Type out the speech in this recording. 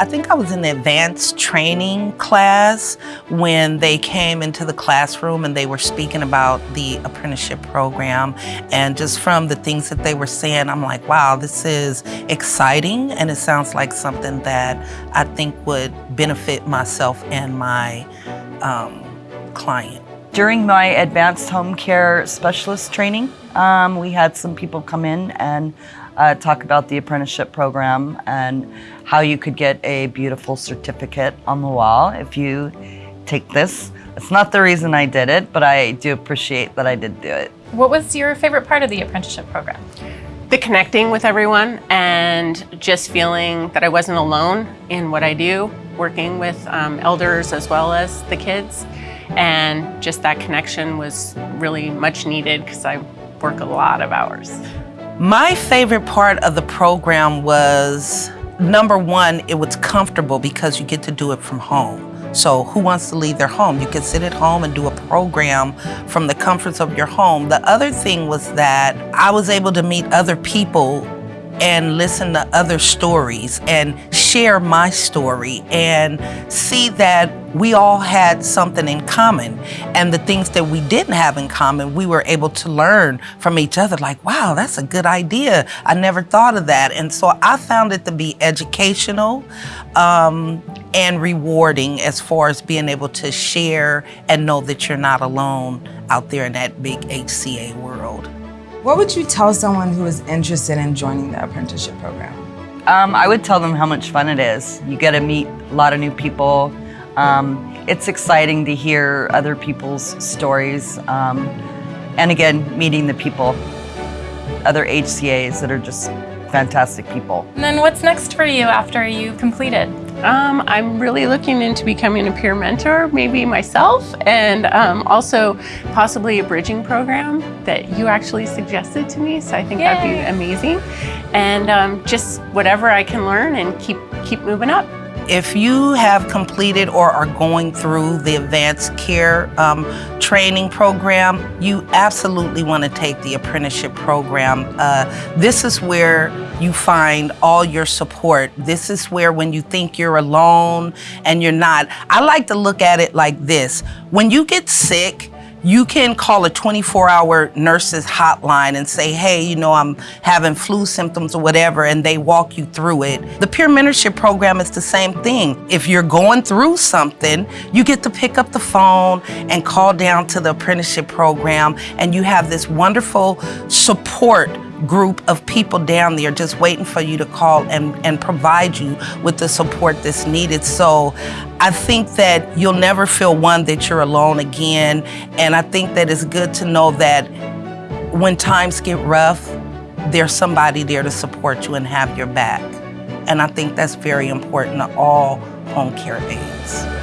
I think I was in the advanced training class when they came into the classroom and they were speaking about the apprenticeship program. And just from the things that they were saying, I'm like, wow, this is exciting. And it sounds like something that I think would benefit myself and my um, client. During my advanced home care specialist training, um, we had some people come in and uh, talk about the apprenticeship program and how you could get a beautiful certificate on the wall if you take this. It's not the reason I did it, but I do appreciate that I did do it. What was your favorite part of the apprenticeship program? The connecting with everyone and just feeling that I wasn't alone in what I do, working with um, elders as well as the kids. And just that connection was really much needed because I work a lot of hours. My favorite part of the program was, number one, it was comfortable because you get to do it from home. So who wants to leave their home? You can sit at home and do a program from the comforts of your home. The other thing was that I was able to meet other people and listen to other stories and share my story and see that we all had something in common. And the things that we didn't have in common, we were able to learn from each other like, wow, that's a good idea. I never thought of that. And so I found it to be educational um, and rewarding as far as being able to share and know that you're not alone out there in that big HCA world. What would you tell someone who is interested in joining the apprenticeship program? Um, I would tell them how much fun it is. You get to meet a lot of new people. Um, it's exciting to hear other people's stories. Um, and again, meeting the people, other HCAs that are just fantastic people. And then what's next for you after you completed? Um, I'm really looking into becoming a peer mentor, maybe myself, and um, also possibly a bridging program that you actually suggested to me. So I think Yay. that'd be amazing. And um, just whatever I can learn and keep keep moving up. If you have completed or are going through the advanced care um, training program, you absolutely want to take the apprenticeship program. Uh, this is where you find all your support. This is where when you think you're alone and you're not, I like to look at it like this. When you get sick, you can call a 24-hour nurse's hotline and say, hey, you know, I'm having flu symptoms or whatever, and they walk you through it. The peer mentorship program is the same thing. If you're going through something, you get to pick up the phone and call down to the apprenticeship program, and you have this wonderful support group of people down there just waiting for you to call and, and provide you with the support that's needed. So I think that you'll never feel one that you're alone again. And I think that it's good to know that when times get rough, there's somebody there to support you and have your back. And I think that's very important to all home care aides.